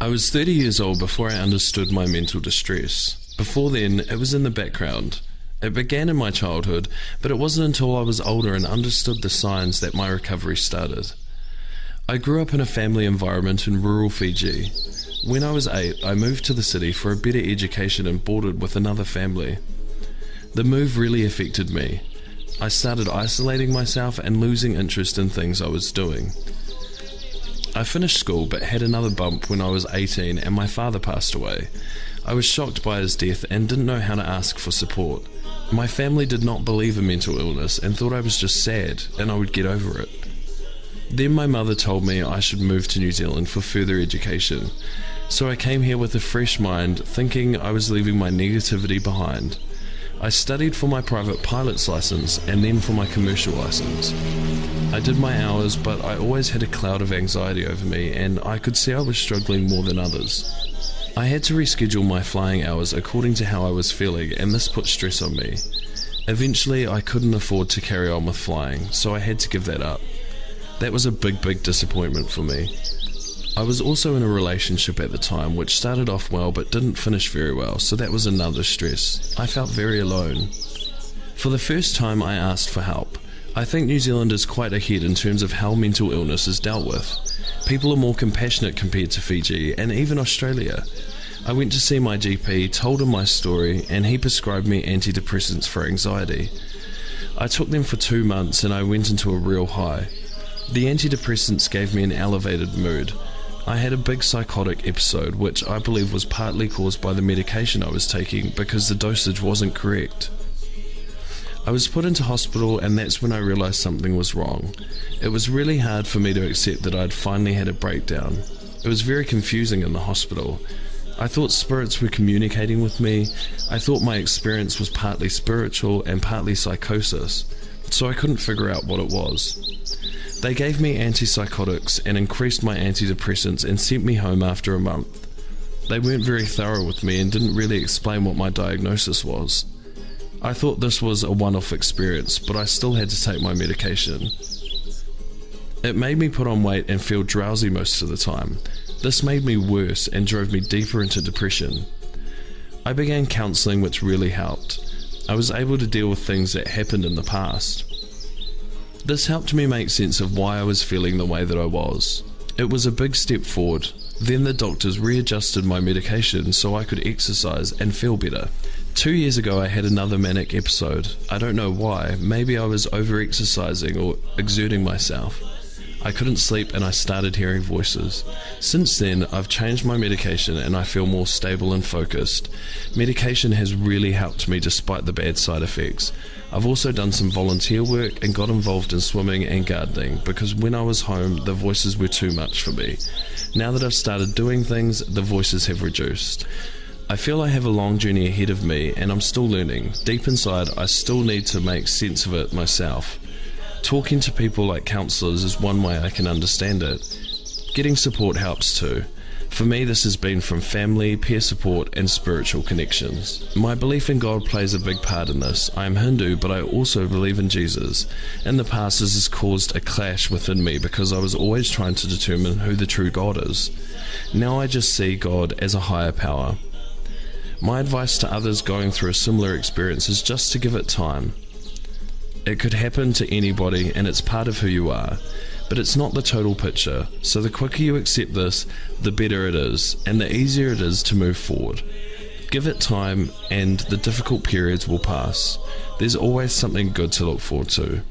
I was 30 years old before I understood my mental distress. Before then, it was in the background. It began in my childhood, but it wasn't until I was older and understood the signs that my recovery started. I grew up in a family environment in rural Fiji. When I was eight, I moved to the city for a better education and boarded with another family. The move really affected me. I started isolating myself and losing interest in things I was doing. I finished school but had another bump when I was 18 and my father passed away. I was shocked by his death and didn't know how to ask for support. My family did not believe in mental illness and thought I was just sad and I would get over it. Then my mother told me I should move to New Zealand for further education. So I came here with a fresh mind, thinking I was leaving my negativity behind. I studied for my private pilot's license and then for my commercial license. I did my hours, but I always had a cloud of anxiety over me, and I could see I was struggling more than others. I had to reschedule my flying hours according to how I was feeling, and this put stress on me. Eventually, I couldn't afford to carry on with flying, so I had to give that up. That was a big, big disappointment for me. I was also in a relationship at the time which started off well but didn't finish very well, so that was another stress. I felt very alone. For the first time, I asked for help. I think New Zealand is quite ahead in terms of how mental illness is dealt with. People are more compassionate compared to Fiji and even Australia. I went to see my GP, told him my story, and he prescribed me antidepressants for anxiety. I took them for two months and I went into a real high. The antidepressants gave me an elevated mood. I had a big psychotic episode, which I believe was partly caused by the medication I was taking because the dosage wasn't correct. I was put into hospital, and that's when I realised something was wrong. It was really hard for me to accept that I'd finally had a breakdown. It was very confusing in the hospital. I thought spirits were communicating with me. I thought my experience was partly spiritual and partly psychosis, so I couldn't figure out what it was. They gave me antipsychotics and increased my antidepressants and sent me home after a month. They weren't very thorough with me and didn't really explain what my diagnosis was. I thought this was a one off experience, but I still had to take my medication. It made me put on weight and feel drowsy most of the time. This made me worse and drove me deeper into depression. I began counselling, which really helped. I was able to deal with things that happened in the past. This helped me make sense of why I was feeling the way that I was. It was a big step forward. Then the doctors readjusted my medication so I could exercise and feel better. Two years ago, I had another manic episode. I don't know why. Maybe I was over exercising or exerting myself. I couldn't sleep and I started hearing voices. Since then, I've changed my medication and I feel more stable and focused. Medication has really helped me despite the bad side effects. I've also done some volunteer work and got involved in swimming and gardening because when I was home, the voices were too much for me. Now that I've started doing things, the voices have reduced. I feel I have a long journey ahead of me and I'm still learning. Deep inside, I still need to make sense of it myself. Talking to people like counsellors is one way I can understand it. Getting support helps too. For me, this has been from family, peer support, and spiritual connections. My belief in God plays a big part in this. I am Hindu, but I also believe in Jesus. In the past, this has caused a clash within me because I was always trying to determine who the true God is. Now I just see God as a higher power. My advice to others going through a similar experience is just to give it time. It could happen to anybody and it's part of who you are, but it's not the total picture. So the quicker you accept this, the better it is, and the easier it is to move forward. Give it time, and the difficult periods will pass. There's always something good to look forward to.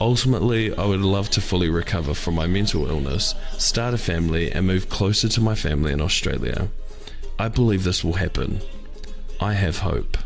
Ultimately, I would love to fully recover from my mental illness, start a family, and move closer to my family in Australia. I believe this will happen. I have hope.